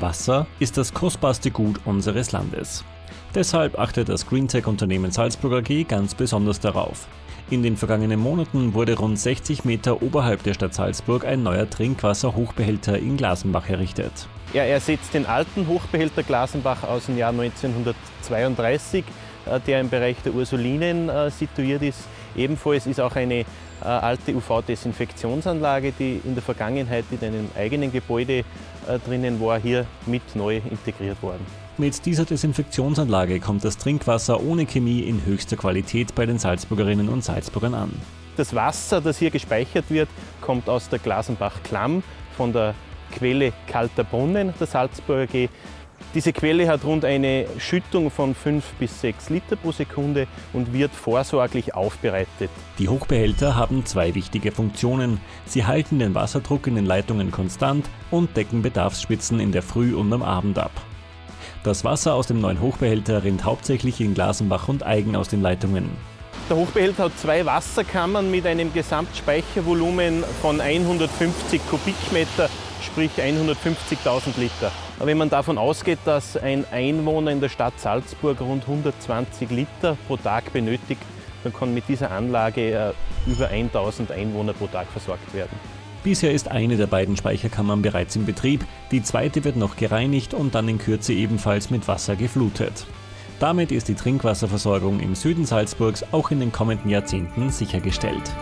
Wasser ist das kostbarste Gut unseres Landes. Deshalb achtet das Greentech-Unternehmen Salzburg AG ganz besonders darauf. In den vergangenen Monaten wurde rund 60 Meter oberhalb der Stadt Salzburg ein neuer Trinkwasserhochbehälter in Glasenbach errichtet. Er ersetzt den alten Hochbehälter Glasenbach aus dem Jahr 1932, äh, der im Bereich der Ursulinen äh, situiert ist. Ebenfalls ist auch eine äh, alte UV-Desinfektionsanlage, die in der Vergangenheit in einem eigenen Gebäude drinnen war, hier mit neu integriert worden. Mit dieser Desinfektionsanlage kommt das Trinkwasser ohne Chemie in höchster Qualität bei den Salzburgerinnen und Salzburgern an. Das Wasser, das hier gespeichert wird, kommt aus der Glasenbach-Klamm von der Quelle Kalter Brunnen der Salzburger AG. Diese Quelle hat rund eine Schüttung von 5 bis 6 Liter pro Sekunde und wird vorsorglich aufbereitet. Die Hochbehälter haben zwei wichtige Funktionen. Sie halten den Wasserdruck in den Leitungen konstant und decken Bedarfsspitzen in der Früh und am Abend ab. Das Wasser aus dem neuen Hochbehälter rinnt hauptsächlich in Glasenbach und Eigen aus den Leitungen. Der Hochbehälter hat zwei Wasserkammern mit einem Gesamtspeichervolumen von 150 Kubikmeter, sprich 150.000 Liter. Wenn man davon ausgeht, dass ein Einwohner in der Stadt Salzburg rund 120 Liter pro Tag benötigt, dann kann mit dieser Anlage äh, über 1000 Einwohner pro Tag versorgt werden. Bisher ist eine der beiden Speicherkammern bereits in Betrieb, die zweite wird noch gereinigt und dann in Kürze ebenfalls mit Wasser geflutet. Damit ist die Trinkwasserversorgung im Süden Salzburgs auch in den kommenden Jahrzehnten sichergestellt.